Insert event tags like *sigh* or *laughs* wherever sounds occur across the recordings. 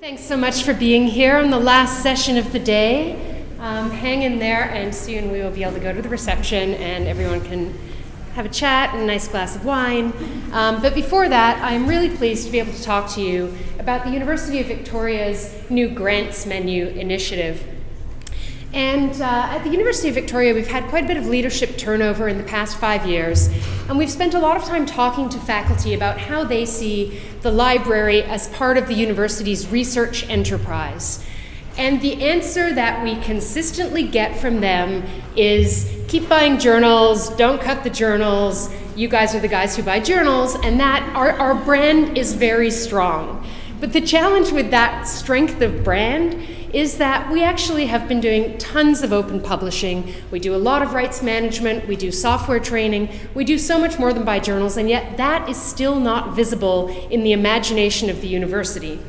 Thanks so much for being here on the last session of the day. Um, hang in there, and soon we will be able to go to the reception, and everyone can have a chat and a nice glass of wine. Um, but before that, I'm really pleased to be able to talk to you about the University of Victoria's new grants menu initiative. And uh, at the University of Victoria, we've had quite a bit of leadership turnover in the past five years, and we've spent a lot of time talking to faculty about how they see the library as part of the university's research enterprise. And the answer that we consistently get from them is keep buying journals, don't cut the journals, you guys are the guys who buy journals, and that our, our brand is very strong. But the challenge with that strength of brand is that we actually have been doing tons of open publishing. We do a lot of rights management, we do software training, we do so much more than buy journals, and yet that is still not visible in the imagination of the university.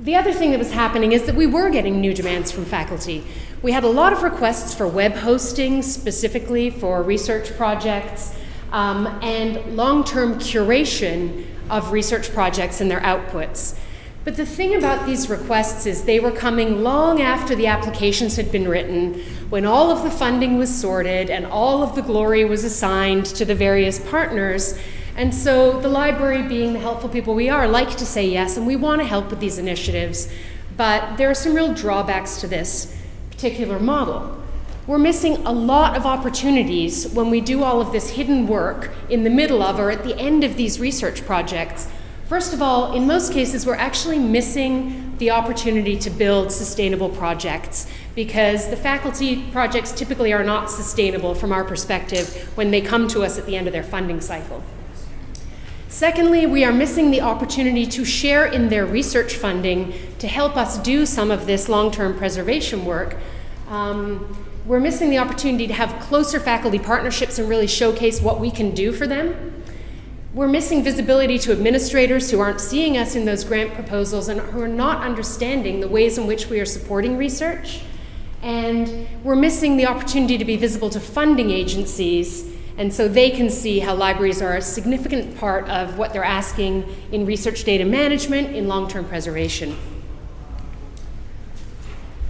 The other thing that was happening is that we were getting new demands from faculty. We had a lot of requests for web hosting, specifically for research projects, um, and long-term curation of research projects and their outputs. But the thing about these requests is they were coming long after the applications had been written, when all of the funding was sorted and all of the glory was assigned to the various partners, and so the library, being the helpful people we are, like to say yes, and we want to help with these initiatives. But there are some real drawbacks to this particular model. We're missing a lot of opportunities when we do all of this hidden work in the middle of or at the end of these research projects. First of all, in most cases, we're actually missing the opportunity to build sustainable projects because the faculty projects typically are not sustainable from our perspective when they come to us at the end of their funding cycle. Secondly, we are missing the opportunity to share in their research funding to help us do some of this long-term preservation work. Um, we're missing the opportunity to have closer faculty partnerships and really showcase what we can do for them. We're missing visibility to administrators who aren't seeing us in those grant proposals and who are not understanding the ways in which we are supporting research. And we're missing the opportunity to be visible to funding agencies and so they can see how libraries are a significant part of what they're asking in research data management, in long-term preservation.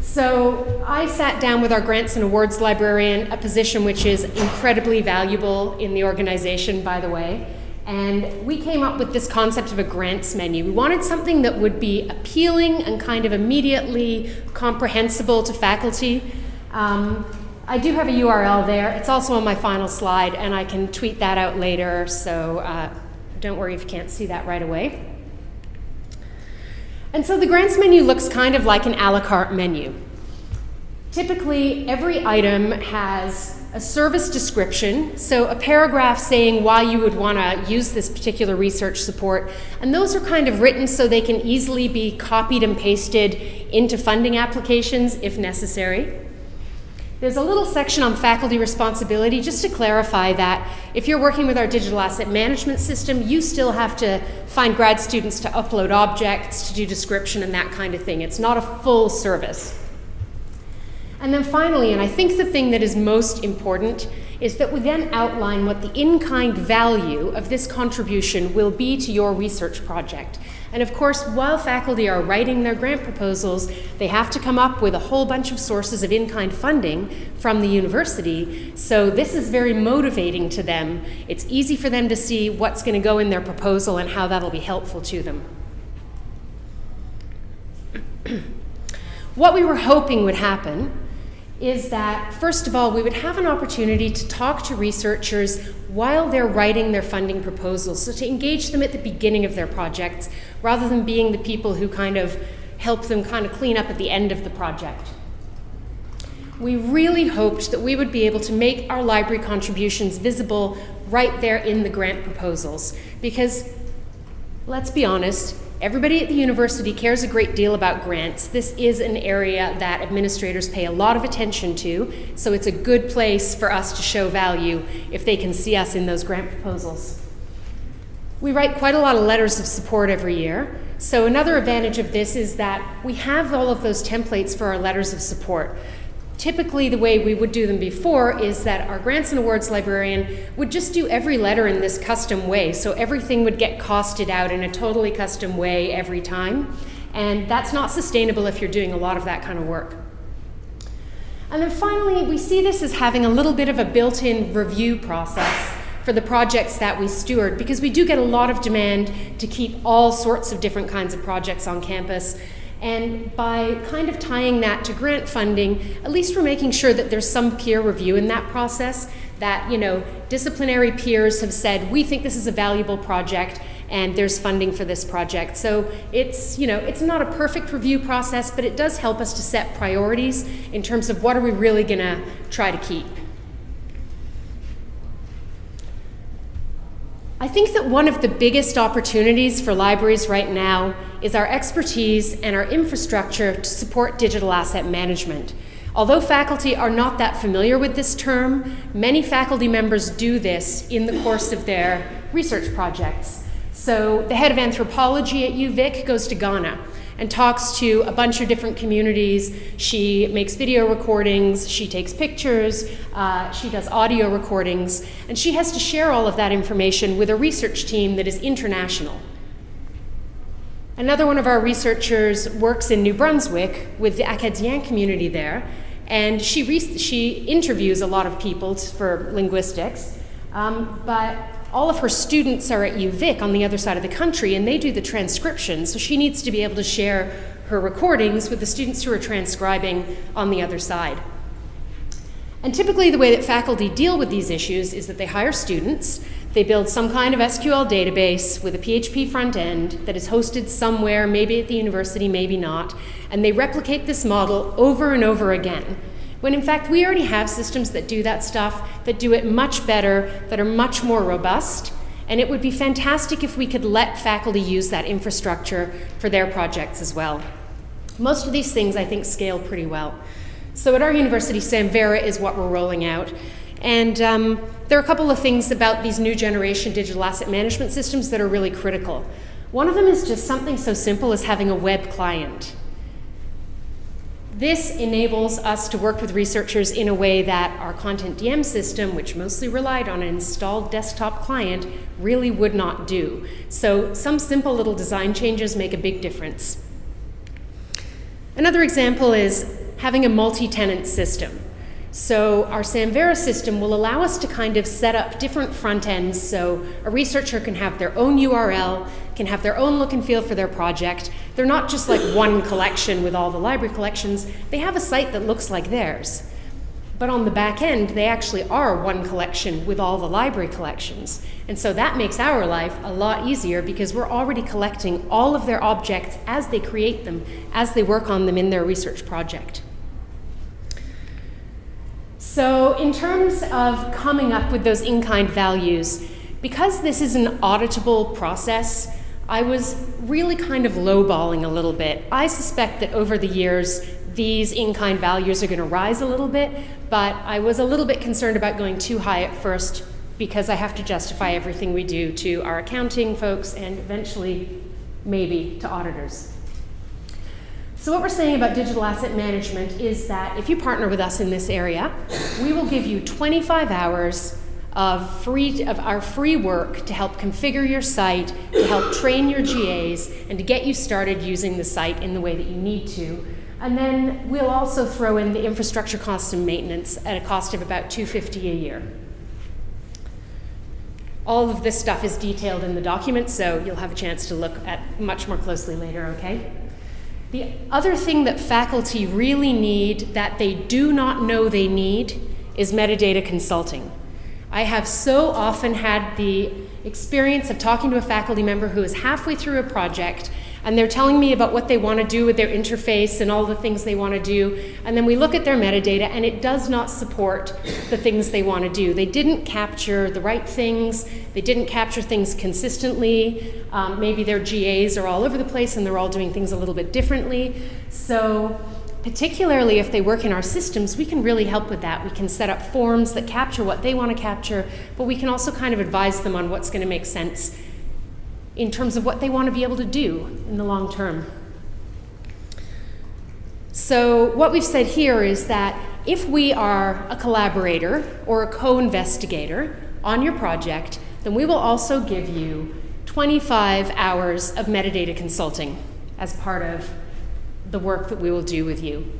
So I sat down with our grants and awards librarian, a position which is incredibly valuable in the organization, by the way. And we came up with this concept of a grants menu. We wanted something that would be appealing and kind of immediately comprehensible to faculty. Um, I do have a URL there. It's also on my final slide, and I can tweet that out later, so uh, don't worry if you can't see that right away. And so the grants menu looks kind of like an a la carte menu. Typically, every item has a service description, so a paragraph saying why you would want to use this particular research support, and those are kind of written so they can easily be copied and pasted into funding applications if necessary. There's a little section on faculty responsibility just to clarify that if you're working with our digital asset management system, you still have to find grad students to upload objects, to do description and that kind of thing. It's not a full service. And then finally, and I think the thing that is most important, is that we then outline what the in-kind value of this contribution will be to your research project. And of course, while faculty are writing their grant proposals, they have to come up with a whole bunch of sources of in-kind funding from the university. So this is very motivating to them. It's easy for them to see what's going to go in their proposal and how that'll be helpful to them. *clears throat* what we were hoping would happen is that, first of all, we would have an opportunity to talk to researchers while they're writing their funding proposals, so to engage them at the beginning of their projects, rather than being the people who kind of help them kind of clean up at the end of the project. We really hoped that we would be able to make our library contributions visible right there in the grant proposals, because let's be honest, Everybody at the university cares a great deal about grants. This is an area that administrators pay a lot of attention to, so it's a good place for us to show value if they can see us in those grant proposals. We write quite a lot of letters of support every year, so another advantage of this is that we have all of those templates for our letters of support. Typically the way we would do them before is that our grants and awards librarian would just do every letter in this custom way. So everything would get costed out in a totally custom way every time. And that's not sustainable if you're doing a lot of that kind of work. And then finally, we see this as having a little bit of a built-in review process for the projects that we steward because we do get a lot of demand to keep all sorts of different kinds of projects on campus and by kind of tying that to grant funding, at least we're making sure that there's some peer review in that process, that, you know, disciplinary peers have said, we think this is a valuable project and there's funding for this project. So it's, you know, it's not a perfect review process, but it does help us to set priorities in terms of what are we really gonna try to keep. I think that one of the biggest opportunities for libraries right now is our expertise and our infrastructure to support digital asset management. Although faculty are not that familiar with this term, many faculty members do this in the course of their research projects. So the head of anthropology at UVic goes to Ghana and talks to a bunch of different communities. She makes video recordings, she takes pictures, uh, she does audio recordings, and she has to share all of that information with a research team that is international. Another one of our researchers works in New Brunswick with the Acadian community there, and she, she interviews a lot of people for linguistics, um, but all of her students are at UVic on the other side of the country and they do the transcription, so she needs to be able to share her recordings with the students who are transcribing on the other side. And typically the way that faculty deal with these issues is that they hire students, they build some kind of SQL database with a PHP front end that is hosted somewhere, maybe at the university, maybe not, and they replicate this model over and over again when in fact we already have systems that do that stuff, that do it much better, that are much more robust, and it would be fantastic if we could let faculty use that infrastructure for their projects as well. Most of these things I think scale pretty well. So at our university, Samvera is what we're rolling out. And um, there are a couple of things about these new generation digital asset management systems that are really critical. One of them is just something so simple as having a web client. This enables us to work with researchers in a way that our CONTENTdm system, which mostly relied on an installed desktop client, really would not do. So some simple little design changes make a big difference. Another example is having a multi-tenant system. So our Samvera system will allow us to kind of set up different front ends so a researcher can have their own URL, can have their own look and feel for their project. They're not just like one collection with all the library collections, they have a site that looks like theirs. But on the back end, they actually are one collection with all the library collections. And so that makes our life a lot easier because we're already collecting all of their objects as they create them, as they work on them in their research project. So in terms of coming up with those in-kind values, because this is an auditable process, I was really kind of lowballing a little bit. I suspect that over the years, these in-kind values are going to rise a little bit, but I was a little bit concerned about going too high at first because I have to justify everything we do to our accounting folks and eventually maybe to auditors. So what we're saying about digital asset management is that if you partner with us in this area, we will give you 25 hours of free of our free work to help configure your site, to help train your GAs, and to get you started using the site in the way that you need to. And then we'll also throw in the infrastructure costs and maintenance at a cost of about 250 a year. All of this stuff is detailed in the document, so you'll have a chance to look at much more closely later, okay? The other thing that faculty really need that they do not know they need is metadata consulting. I have so often had the experience of talking to a faculty member who is halfway through a project and they're telling me about what they want to do with their interface and all the things they want to do. And then we look at their metadata and it does not support the things they want to do. They didn't capture the right things, they didn't capture things consistently. Um, maybe their GAs are all over the place and they're all doing things a little bit differently. So particularly if they work in our systems, we can really help with that. We can set up forms that capture what they want to capture, but we can also kind of advise them on what's going to make sense in terms of what they want to be able to do in the long term. So what we've said here is that if we are a collaborator or a co-investigator on your project, then we will also give you 25 hours of metadata consulting as part of the work that we will do with you.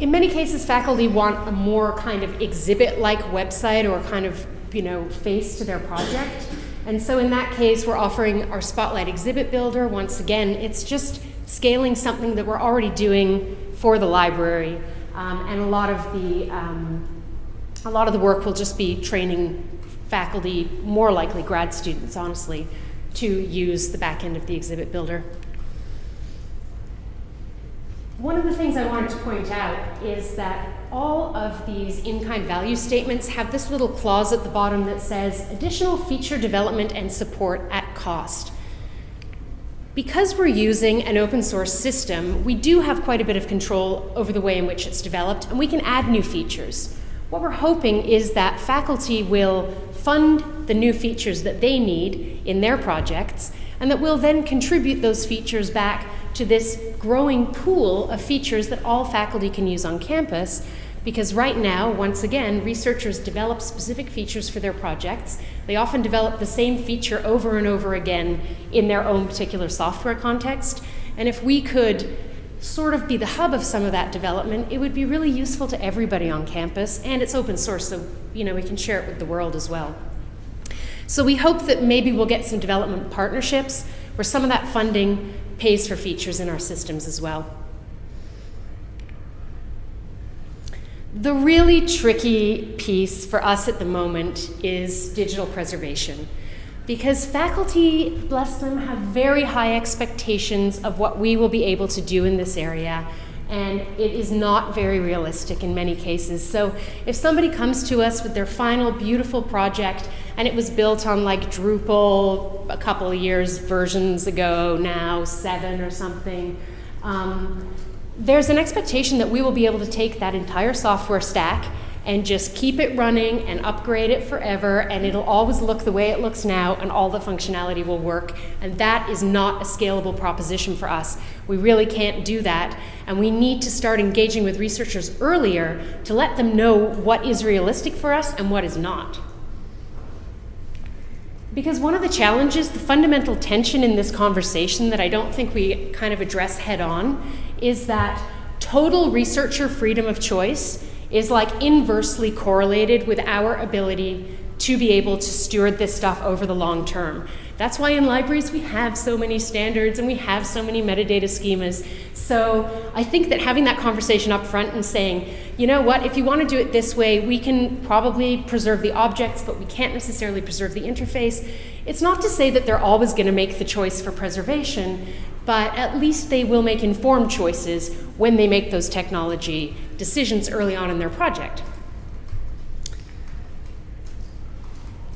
In many cases, faculty want a more kind of exhibit-like website or kind of, you know, face to their project. And so in that case, we're offering our Spotlight Exhibit Builder. Once again, it's just scaling something that we're already doing for the library. Um, and a lot of the um, a lot of the work will just be training faculty, more likely grad students, honestly, to use the back end of the exhibit builder. One of the things I wanted to point out is that all of these in-kind value statements have this little clause at the bottom that says additional feature development and support at cost. Because we're using an open source system, we do have quite a bit of control over the way in which it's developed, and we can add new features. What we're hoping is that faculty will fund the new features that they need in their projects, and that we'll then contribute those features back to this growing pool of features that all faculty can use on campus because right now, once again, researchers develop specific features for their projects. They often develop the same feature over and over again in their own particular software context. And if we could sort of be the hub of some of that development, it would be really useful to everybody on campus, and it's open source, so you know we can share it with the world as well. So we hope that maybe we'll get some development partnerships where some of that funding pays for features in our systems as well. The really tricky piece for us at the moment is digital preservation. Because faculty, bless them, have very high expectations of what we will be able to do in this area, and it is not very realistic in many cases. So if somebody comes to us with their final beautiful project and it was built on like Drupal a couple of years versions ago now, seven or something. Um, there's an expectation that we will be able to take that entire software stack and just keep it running and upgrade it forever and it'll always look the way it looks now and all the functionality will work and that is not a scalable proposition for us. We really can't do that and we need to start engaging with researchers earlier to let them know what is realistic for us and what is not. Because one of the challenges, the fundamental tension in this conversation that I don't think we kind of address head on, is that total researcher freedom of choice is like inversely correlated with our ability to be able to steward this stuff over the long term. That's why in libraries we have so many standards and we have so many metadata schemas. So I think that having that conversation up front and saying, you know what, if you want to do it this way, we can probably preserve the objects, but we can't necessarily preserve the interface. It's not to say that they're always going to make the choice for preservation, but at least they will make informed choices when they make those technology decisions early on in their project.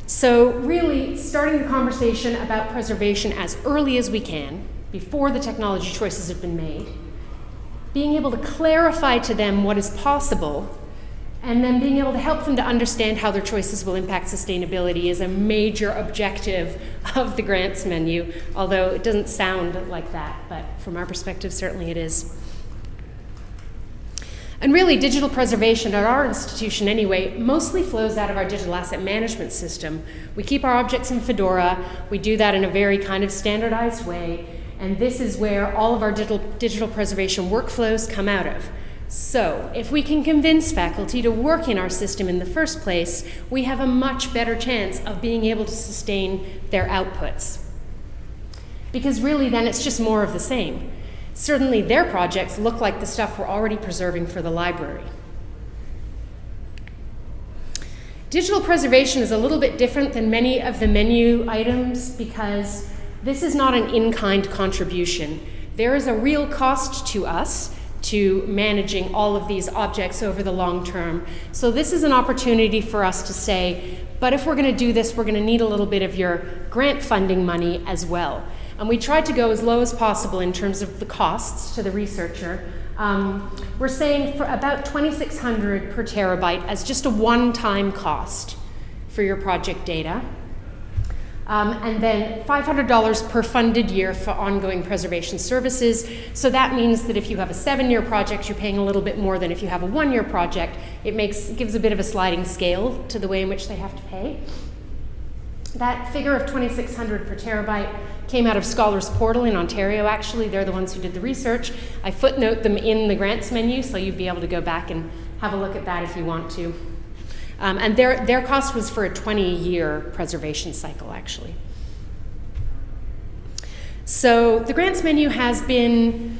So really starting the conversation about preservation as early as we can, before the technology choices have been made, being able to clarify to them what is possible, and then being able to help them to understand how their choices will impact sustainability is a major objective of the grants menu, although it doesn't sound like that, but from our perspective, certainly it is. And really, digital preservation at our institution anyway mostly flows out of our digital asset management system. We keep our objects in Fedora. We do that in a very kind of standardized way. And this is where all of our digital, digital preservation workflows come out of. So, if we can convince faculty to work in our system in the first place, we have a much better chance of being able to sustain their outputs. Because really, then it's just more of the same. Certainly their projects look like the stuff we're already preserving for the library. Digital preservation is a little bit different than many of the menu items because this is not an in-kind contribution. There is a real cost to us to managing all of these objects over the long term. So this is an opportunity for us to say, but if we're going to do this, we're going to need a little bit of your grant funding money as well. And we tried to go as low as possible in terms of the costs to the researcher. Um, we're saying for about 2600 per terabyte as just a one-time cost for your project data. Um, and then $500 per funded year for ongoing preservation services. So that means that if you have a seven-year project, you're paying a little bit more than if you have a one-year project. It makes gives a bit of a sliding scale to the way in which they have to pay. That figure of 2,600 per terabyte came out of Scholars Portal in Ontario, actually. They're the ones who did the research. I footnote them in the grants menu, so you'd be able to go back and have a look at that if you want to. Um, and their, their cost was for a 20 year preservation cycle, actually. So the grants menu has been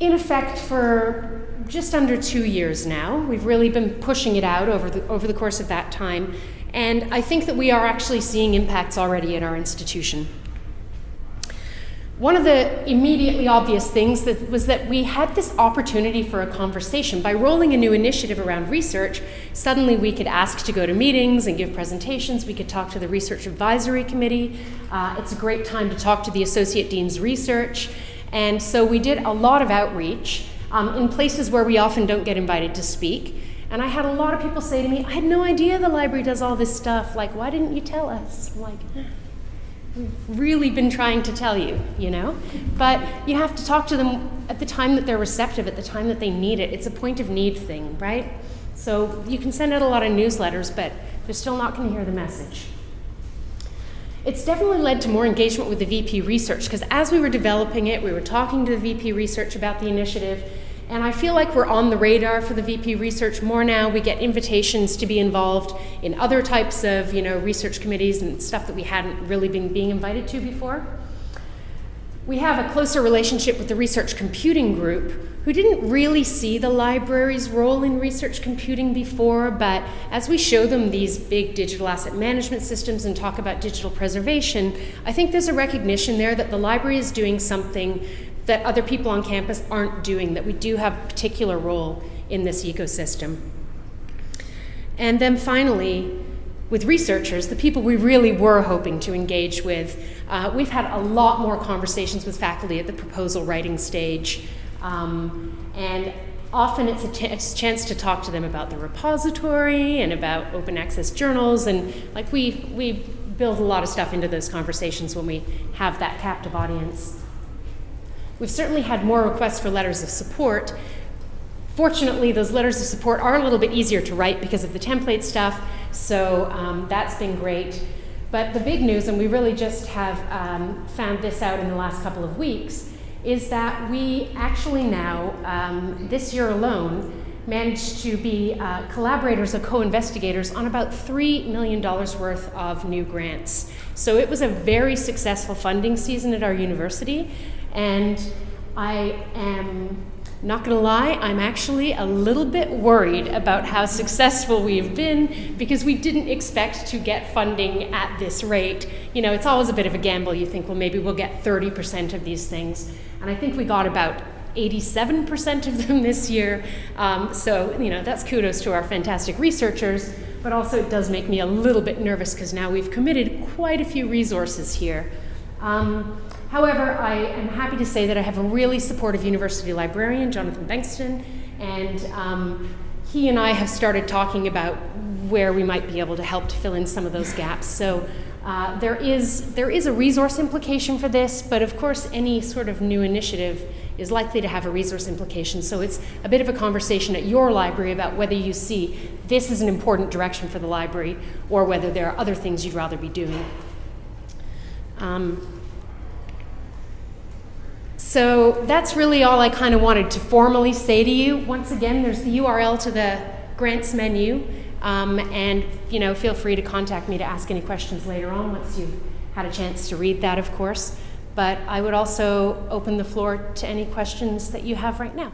in effect for just under two years now. We've really been pushing it out over the, over the course of that time. And I think that we are actually seeing impacts already at our institution. One of the immediately obvious things that was that we had this opportunity for a conversation. By rolling a new initiative around research, suddenly we could ask to go to meetings and give presentations. We could talk to the Research Advisory Committee. Uh, it's a great time to talk to the Associate Dean's Research. And so we did a lot of outreach um, in places where we often don't get invited to speak. And I had a lot of people say to me, I had no idea the library does all this stuff. Like, why didn't you tell us? I'm like, really been trying to tell you, you know? But you have to talk to them at the time that they're receptive, at the time that they need it. It's a point of need thing, right? So you can send out a lot of newsletters, but they're still not going to hear the message. It's definitely led to more engagement with the VP research because as we were developing it, we were talking to the VP research about the initiative, and I feel like we're on the radar for the VP research more now. We get invitations to be involved in other types of you know, research committees and stuff that we hadn't really been being invited to before. We have a closer relationship with the research computing group, who didn't really see the library's role in research computing before, but as we show them these big digital asset management systems and talk about digital preservation, I think there's a recognition there that the library is doing something that other people on campus aren't doing, that we do have a particular role in this ecosystem. And then finally, with researchers, the people we really were hoping to engage with, uh, we've had a lot more conversations with faculty at the proposal writing stage. Um, and often it's a, it's a chance to talk to them about the repository and about open access journals. And like we, we build a lot of stuff into those conversations when we have that captive audience. We've certainly had more requests for letters of support. Fortunately, those letters of support are a little bit easier to write because of the template stuff, so um, that's been great. But the big news, and we really just have um, found this out in the last couple of weeks, is that we actually now, um, this year alone, managed to be uh, collaborators or co-investigators on about $3 million worth of new grants. So it was a very successful funding season at our university. And I am not going to lie, I'm actually a little bit worried about how successful we've been because we didn't expect to get funding at this rate. You know, it's always a bit of a gamble. You think, well, maybe we'll get 30% of these things. And I think we got about 87% of them *laughs* this year. Um, so, you know, that's kudos to our fantastic researchers, but also it does make me a little bit nervous because now we've committed quite a few resources here. Um, However, I am happy to say that I have a really supportive university librarian, Jonathan Bengtson, and um, he and I have started talking about where we might be able to help to fill in some of those gaps. So uh, there, is, there is a resource implication for this, but of course any sort of new initiative is likely to have a resource implication. So it's a bit of a conversation at your library about whether you see this is an important direction for the library or whether there are other things you'd rather be doing. Um, so that's really all I kind of wanted to formally say to you. Once again, there's the URL to the grants menu. Um, and you know, feel free to contact me to ask any questions later on once you've had a chance to read that, of course. But I would also open the floor to any questions that you have right now.